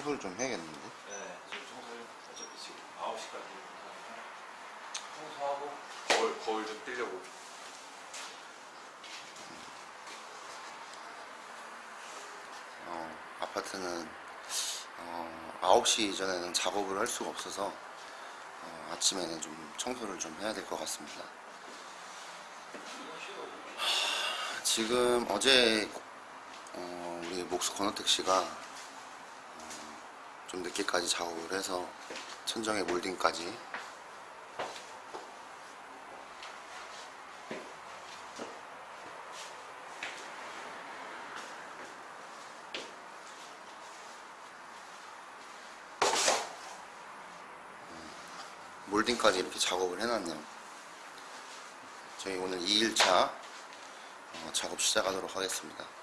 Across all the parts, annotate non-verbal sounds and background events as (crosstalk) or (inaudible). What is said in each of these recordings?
청소를 좀 해야겠는데. 네. 지금 청소를 어차피 지금 9시까지 청소하고 거울, 거울 좀 뛰려고. 어, 아파트는 어, 9시 이전에는 작업을 할 수가 없어서 어, 아침에는 좀 청소를 좀 해야 될 것 같습니다. 하, 지금 어제 어, 우리 목수 권호택 씨가 어, 좀 늦게까지 작업을 해서 천정에 몰딩까지 몰딩까지 이렇게 작업을 해놨네요. 저희 오늘 2일차 어, 작업 시작하도록 하겠습니다.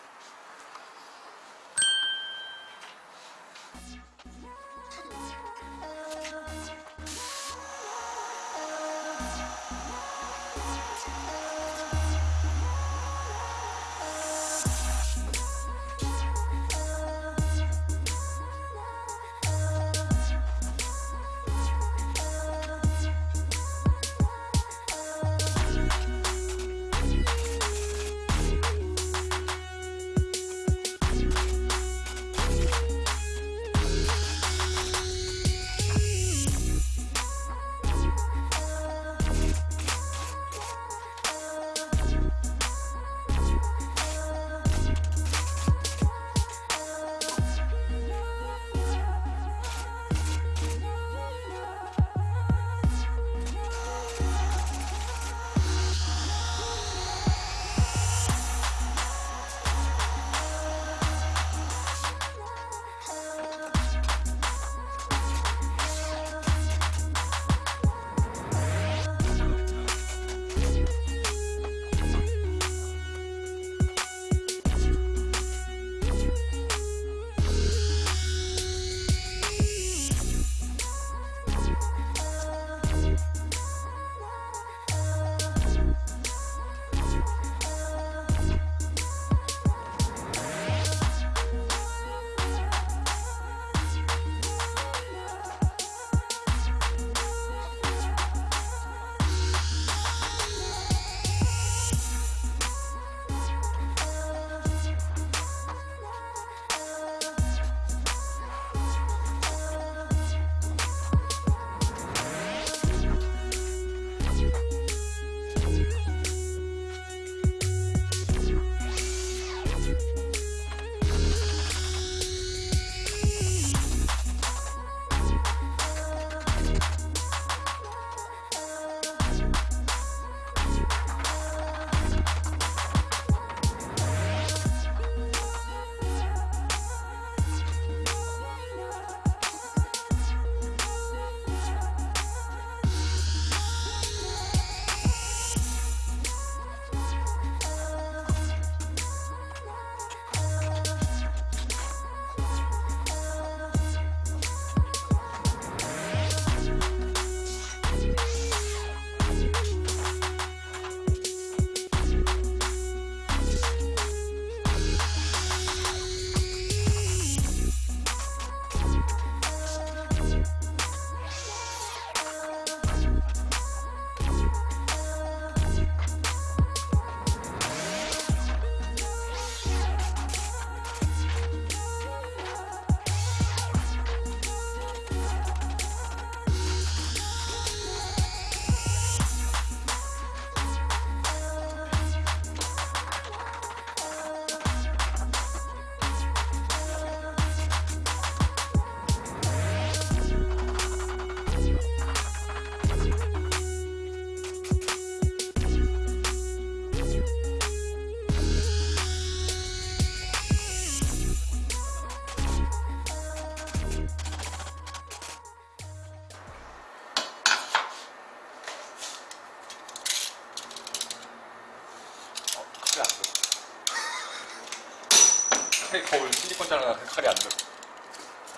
거울 실리콘 자르나 칼이 안 들어.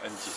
왠지.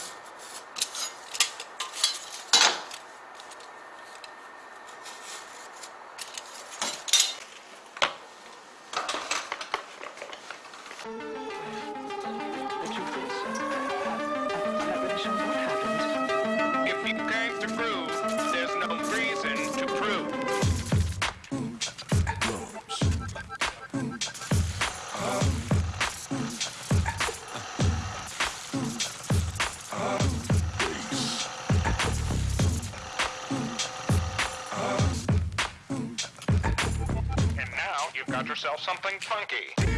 Yourself something funky.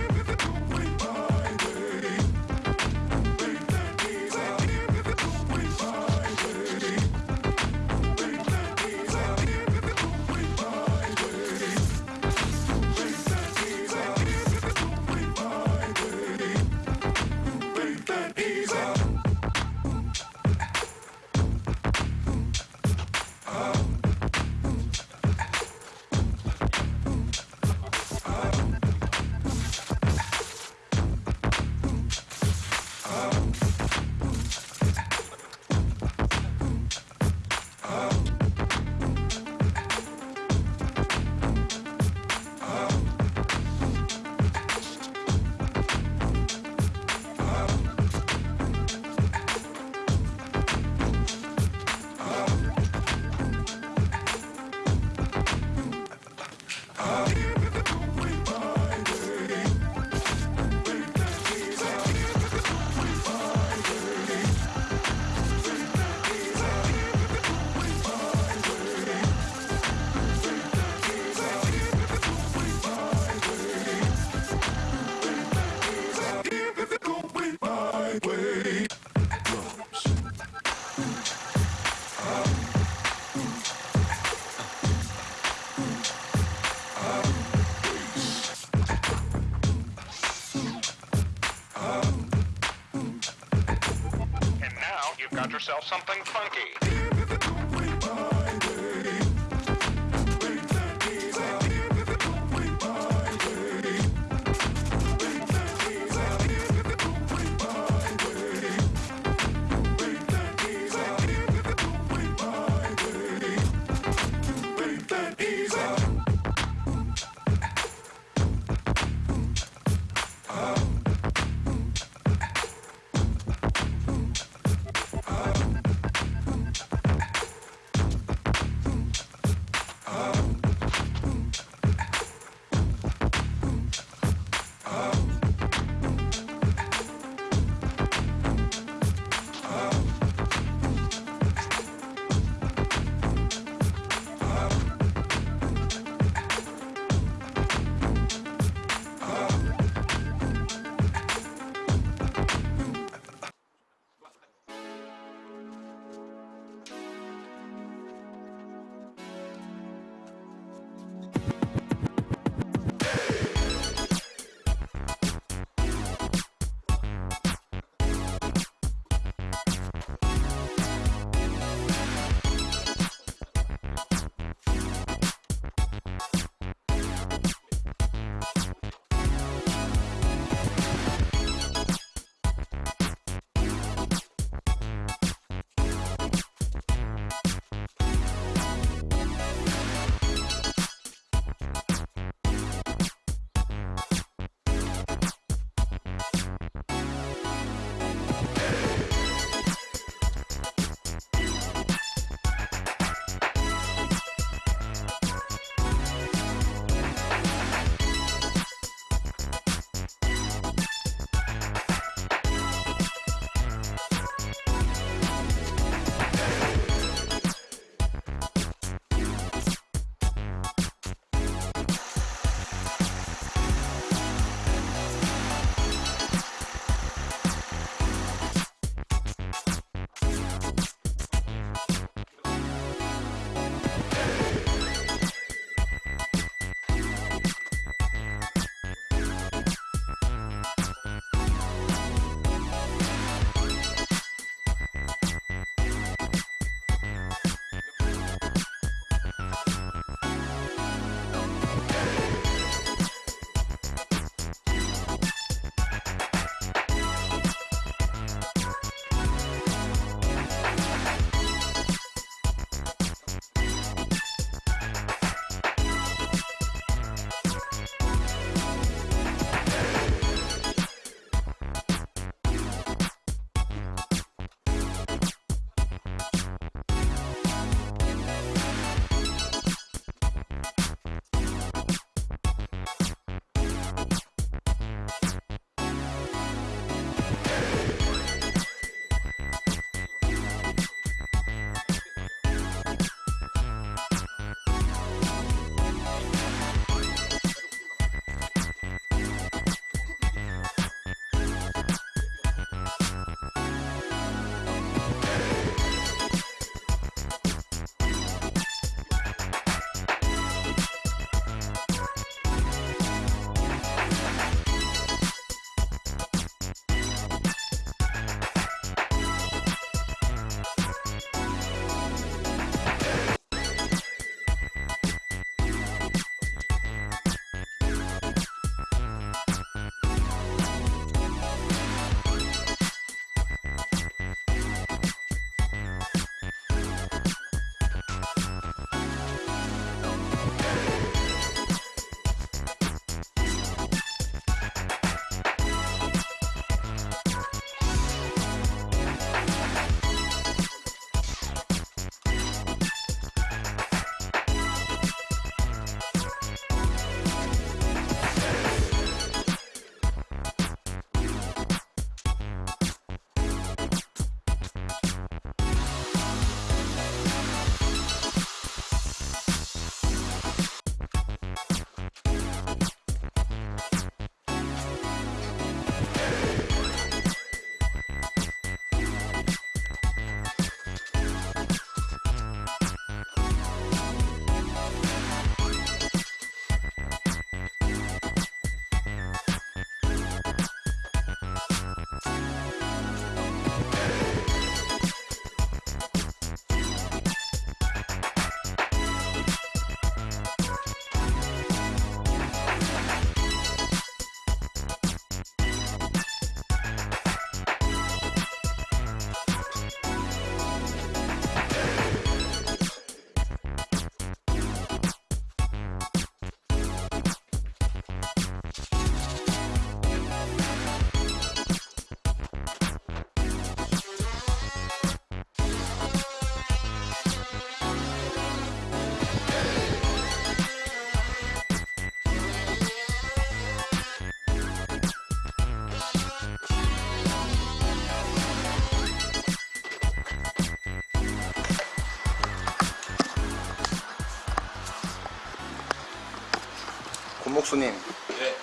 곤목수님, 네.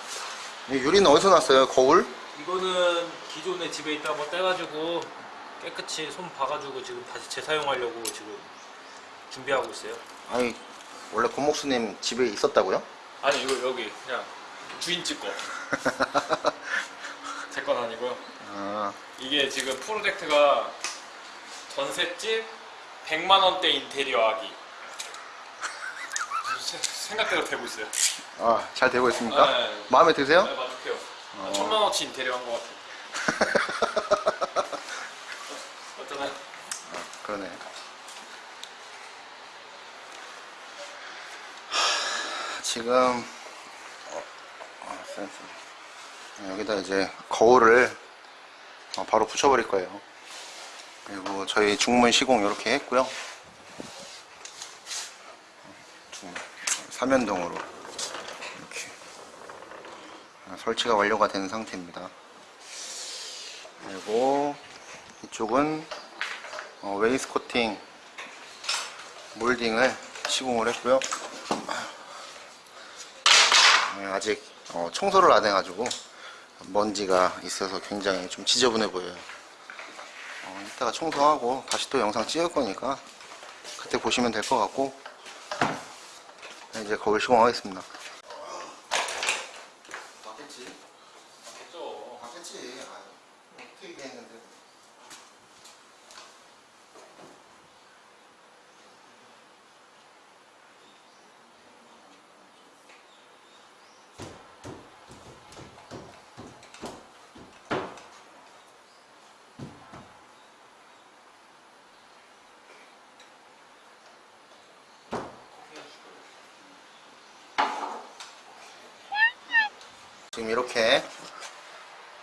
이 유리는 어디서 났어요? 거울? 이거는 기존에 집에 있다 한번 떼가지고 깨끗이 손 봐가지고 지금 다시 재사용하려고 지금 준비하고 있어요. 아니, 원래 곤목수님 집에 있었다고요? 아니 이거 여기 그냥 주인집 거. (laughs) 제 건 아니고요. 아, 이게 지금 프로젝트가 전셋집 100만 원대 인테리어 하기. 세- (laughs) 생각대로 되고 있어요. 아, 잘 되고 있습니까? 네. 마음에 드세요? 네, 만족해요. 한 천만 원치 인테리어 한 것 같아요. (laughs) 어떠나요? 그러네. 하, 지금 어, 어. 여기다 이제 거울을 어, 바로 붙여버릴 거예요. 그리고 저희 중문 시공 이렇게 했고요. 아, 설치가 완료가 된 상태입니다. 그리고 이쪽은 어, wainscoting 몰딩을 시공을 했고요. 네, 아직 어, 청소를 안 해가지고 먼지가 있어서 굉장히 좀 지저분해 보여요. 어, 이따가 청소하고 다시 또 영상 찍을 거니까 그때 보시면 될 것 같고 네, 이제 거울 시공하겠습니다. 맞겠지? 맞겠죠. 맞겠지. 어떻게 얘기했는데. 지금 이렇게.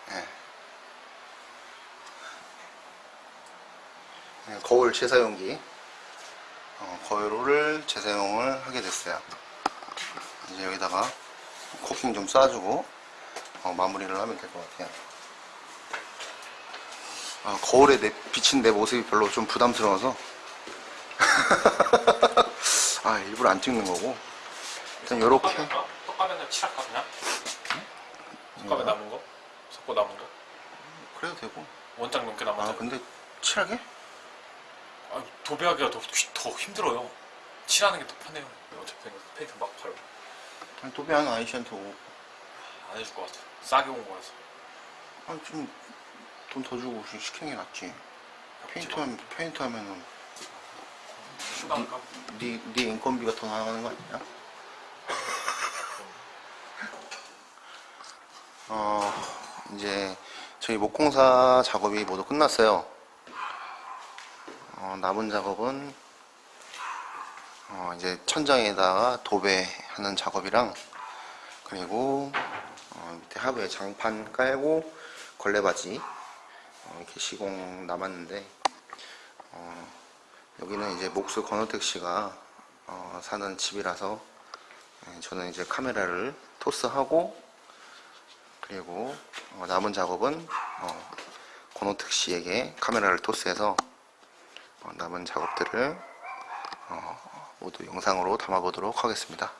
예. 예, 거울 재사용기. 어, 거울을 재사용을 하게 됐어요. 이제 여기다가 코팅 좀 쏴주고 어, 마무리를 하면 될 것 같아요. 어, 거울에 내, 비친 내 모습이 별로 좀 부담스러워서. (laughs) 아 일부러 안 찍는 거고. 일단 요렇게? 석가면 남은 거? 석고 남은 거? 그래도 되고 원장 넘게 남았어. 아 근데 칠하게? 아, 도배하기가 더, 더 힘들어요. 칠하는 게 더 편해요. 어차피 페인트 막 바르고 아니, 도배한 아이씨한테 오, 안 해줄 것 같아. 싸게 온 거라서. 아니 좀돈 더 주고 시- 시키는 게 낫지 페인트 하면 페인트 하면은 수강감? 네, 네 인건비가 더 나가는 거 아니야? 어 이제 저희 목공사 작업이 모두 끝났어요. 어, 남은 작업은 어, 이제 천장에다가 도배하는 작업이랑 그리고 어, 밑에 하부에 장판 깔고 걸레바지 어, 이렇게 시공 남았는데 어, 여기는 이제 목수 권호택 씨가 어, 사는 집이라서 예, 저는 이제 카메라를 토스하고 그리고 어, 남은 작업은 어, 권호택 씨에게 카메라를 토스해서 어, 남은 작업들을 어, 모두 영상으로 담아보도록 하겠습니다.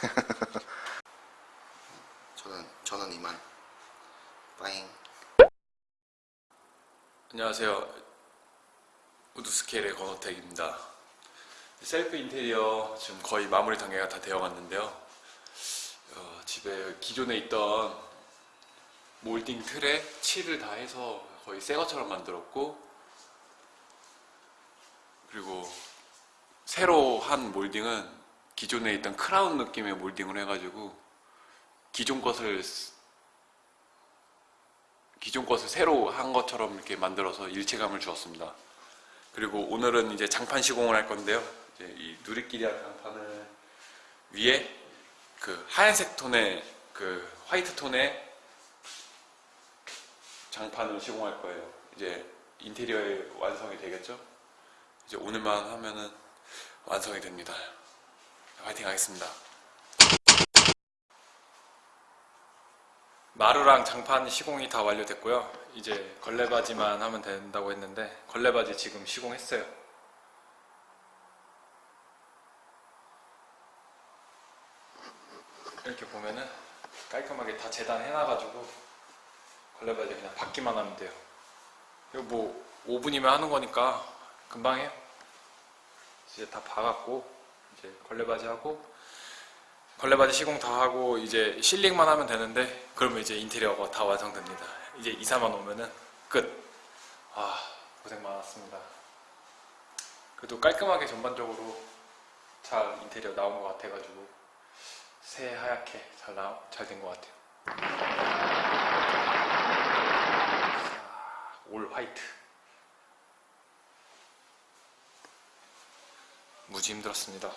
(laughs) 저는 저는 이만 빠잉. 안녕하세요. 우드스케일의 권호택입니다. 셀프 인테리어 지금 거의 마무리 단계가 다 되어 갔는데요. 어, 집에 기존에 있던 몰딩 틀에 칠을 다 해서 거의 새 것처럼 만들었고 그리고 새로 한 몰딩은 기존에 있던 크라운 느낌의 몰딩을 해가지고 기존 것을 쓰- 기존 것을 새로 한 것처럼 이렇게 만들어서 일체감을 주었습니다. 그리고 오늘은 이제 장판 시공을 할 건데요. 이 누리끼리한 장판을 위에 그 하얀색 톤의 그 화이트 톤의 장판을 시공할 거예요. 이제 인테리어의 완성이 되겠죠? 이제 오늘만 하면은 완성이 됩니다. 화이팅 하겠습니다. 마루랑 장판 시공이 다 완료됐고요. 이제 걸레바지만 하면 된다고 했는데 걸레바지 지금 시공했어요. 이렇게 보면은 깔끔하게 다 재단해놔가지고 걸레바지 그냥 받기만 하면 돼요. 이거 뭐 5분이면 하는 거니까 금방 해요. 이제 다 봐갖고 이제 걸레바지 하고 걸레바지 시공 다 하고 이제 실링만 하면 되는데 그러면 이제 인테리어가 다 완성됩니다. 이제 이사만 오면은 끝. 아 고생 많았습니다. 그래도 깔끔하게 전반적으로 잘 인테리어 나온 것 같아가지고 새하얗게 잘 나, 잘된 것 같아요. 자, 올 화이트. 무지 힘들었습니다.